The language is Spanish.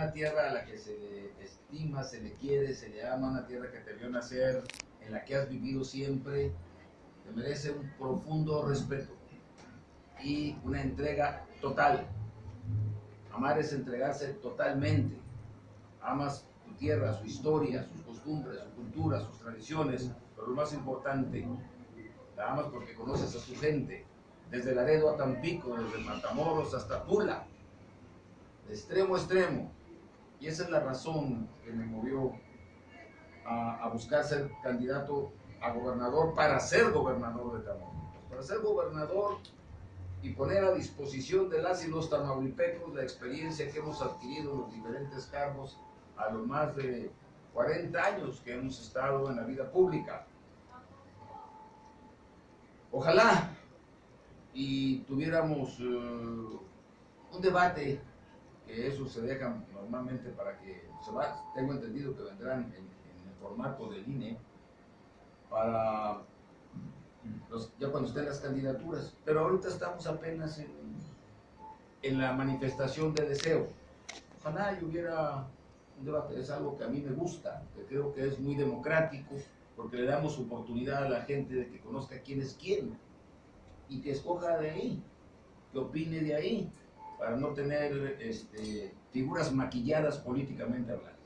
una tierra a la que se le estima, se le quiere, se le ama, una tierra que te vio nacer, en la que has vivido siempre, te merece un profundo respeto y una entrega total. Amar es entregarse totalmente. Amas tu tierra, su historia, sus costumbres, su cultura, sus tradiciones, pero lo más importante, la amas porque conoces a su gente, desde Laredo a Tampico, desde Matamoros hasta Tula, de extremo a extremo. Y esa es la razón que me movió a, a buscar ser candidato a gobernador para ser gobernador de Tamaulipas. Para ser gobernador y poner a disposición de las y los tamaulipecos la experiencia que hemos adquirido en los diferentes cargos a los más de 40 años que hemos estado en la vida pública. Ojalá y tuviéramos uh, un debate, que eso se deja normalmente para que se va, tengo entendido que vendrán en, el formato del INE, para ya cuando estén las candidaturas. Pero ahorita estamos apenas en, en la manifestación de deseo. Ojalá y hubiera un debate, es algo que a mí me gusta, que creo que es muy democrático, porque le damos oportunidad a la gente de que conozca quién es quién y que escoja de ahí, que opine de ahí, para no tener este, figuras maquilladas políticamente hablando.